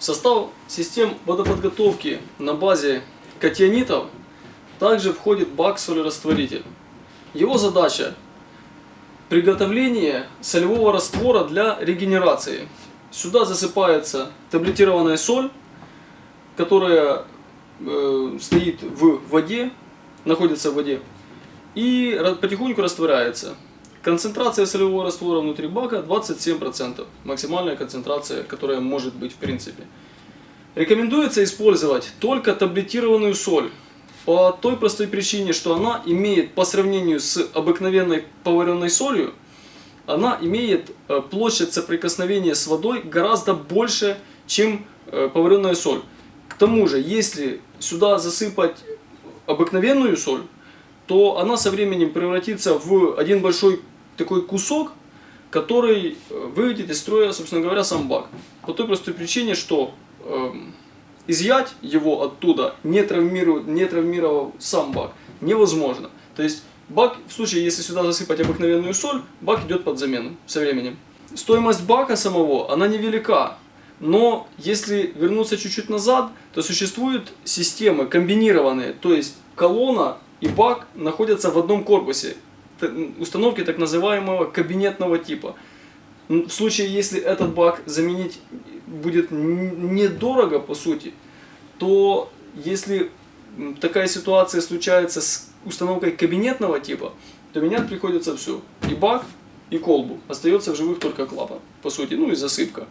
В состав систем водоподготовки на базе катионитов также входит бак-солерастворитель. Его задача – приготовление солевого раствора для регенерации. Сюда засыпается таблетированная соль, которая э, стоит в воде, находится в воде, и потихоньку растворяется. Концентрация солевого раствора внутри бака 27%. Максимальная концентрация, которая может быть в принципе. Рекомендуется использовать только таблетированную соль. По той простой причине, что она имеет по сравнению с обыкновенной поваренной солью, она имеет э, площадь соприкосновения с водой гораздо больше, чем э, поваренная соль. К тому же, если сюда засыпать обыкновенную соль, то она со временем превратится в один большой такой кусок, который э, выведет из строя, собственно говоря, сам бак. По той простой причине, что эм, изъять его оттуда, не, травмируя, не травмировав сам бак, невозможно. То есть бак, в случае, если сюда засыпать обыкновенную соль, бак идет под замену со временем. Стоимость бака самого, она невелика. Но если вернуться чуть-чуть назад, то существуют системы комбинированные, то есть колонна и бак находятся в одном корпусе. Установки так называемого кабинетного типа. В случае, если этот бак заменить будет недорого по сути, то если такая ситуация случается с установкой кабинетного типа, то менять приходится все. И бак, и колбу. Остается в живых только клапан, по сути, ну и засыпка.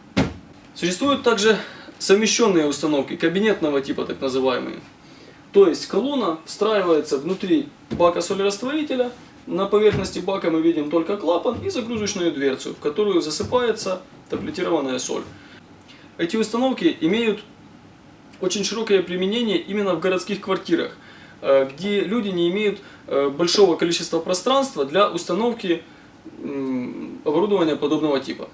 Существуют также совмещенные установки кабинетного типа, так называемые. То есть колонна встраивается внутри бака солерастворителя, на поверхности бака мы видим только клапан и загрузочную дверцу, в которую засыпается таблетированная соль. Эти установки имеют очень широкое применение именно в городских квартирах, э, где люди не имеют э, большого количества пространства для установки оборудования подобного типа.